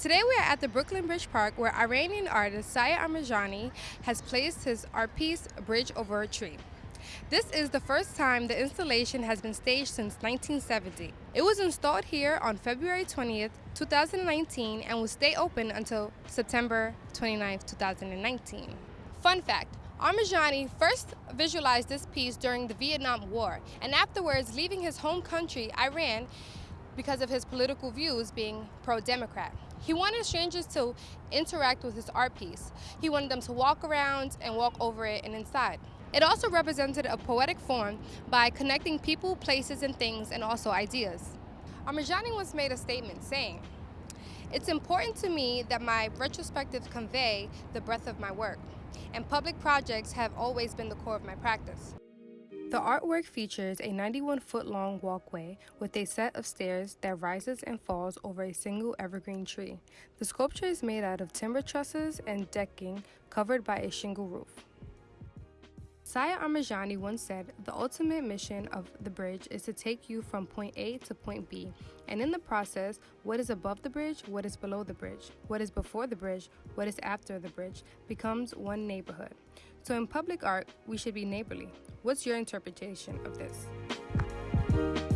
Today we are at the Brooklyn Bridge Park where Iranian artist Siah Armajani has placed his art piece Bridge Over a Tree. This is the first time the installation has been staged since 1970. It was installed here on February 20th, 2019 and will stay open until September 29th, 2019. Fun fact, Armajani first visualized this piece during the Vietnam War and afterwards leaving his home country, Iran, because of his political views being pro-Democrat. He wanted strangers to interact with his art piece. He wanted them to walk around and walk over it and inside. It also represented a poetic form by connecting people, places, and things, and also ideas. Armajani once made a statement saying, It's important to me that my retrospectives convey the breadth of my work, and public projects have always been the core of my practice. The artwork features a 91-foot-long walkway with a set of stairs that rises and falls over a single evergreen tree. The sculpture is made out of timber trusses and decking covered by a shingle roof. Siah Armajani once said, the ultimate mission of the bridge is to take you from point A to point B, and in the process, what is above the bridge, what is below the bridge, what is before the bridge, what is after the bridge, becomes one neighborhood. So in public art, we should be neighborly. What's your interpretation of this?